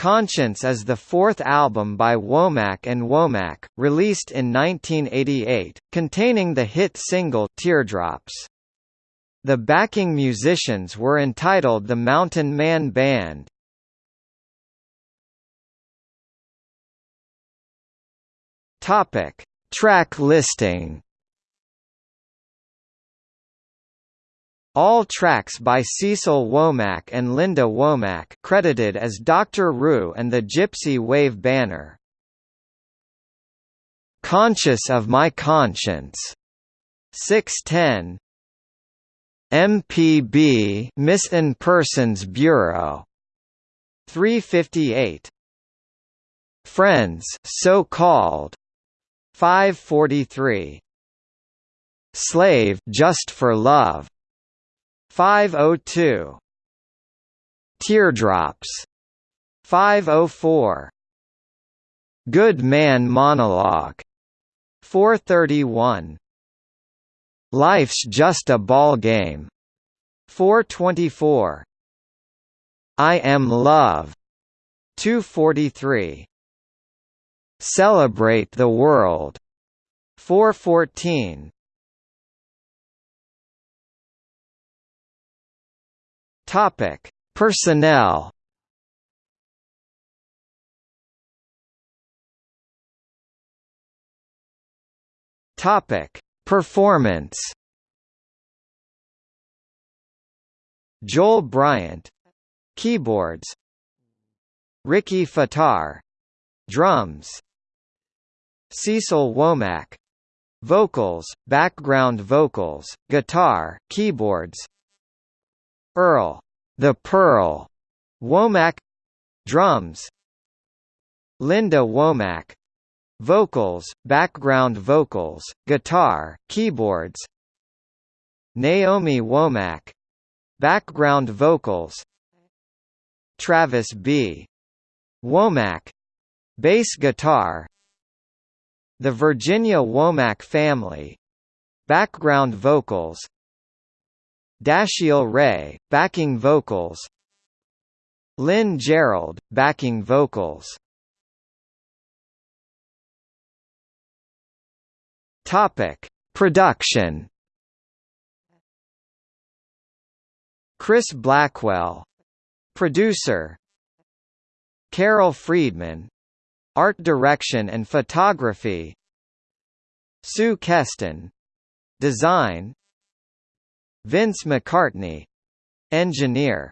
Conscience is the fourth album by Womack and Womack, released in 1988, containing the hit single Teardrops. The backing musicians were entitled the Mountain Man Band. Topic: Track listing. All tracks by Cecil Womack and Linda Womack credited as Dr. Rue and the Gypsy Wave Banner. Conscious of My Conscience, 610 MPB Missing Persons Bureau. 358 Friends so called 543 Slave just for love 502 Teardrops. 504 Good Man Monologue. 431 Life's Just a Ball Game. 424 I Am Love. 243 Celebrate the World. 414 Topic: Personnel. Topic: Performance. Joel Bryant, keyboards. Ricky Fataar, drums. Cecil Womack, vocals, background vocals, guitar, keyboards. Earl, the Pearl, Womack, drums. Linda Womack, vocals, background vocals, guitar, keyboards. Naomi Womack, background vocals. Travis B. Womack, bass guitar. The Virginia Womack family, background vocals. Dashiell Ray, backing vocals Lynn Gerald, backing vocals Topic: Production. Chris Blackwell, producer. Carol Friedman, art direction and photography. Sue Keston, design. Vince McCartney engineer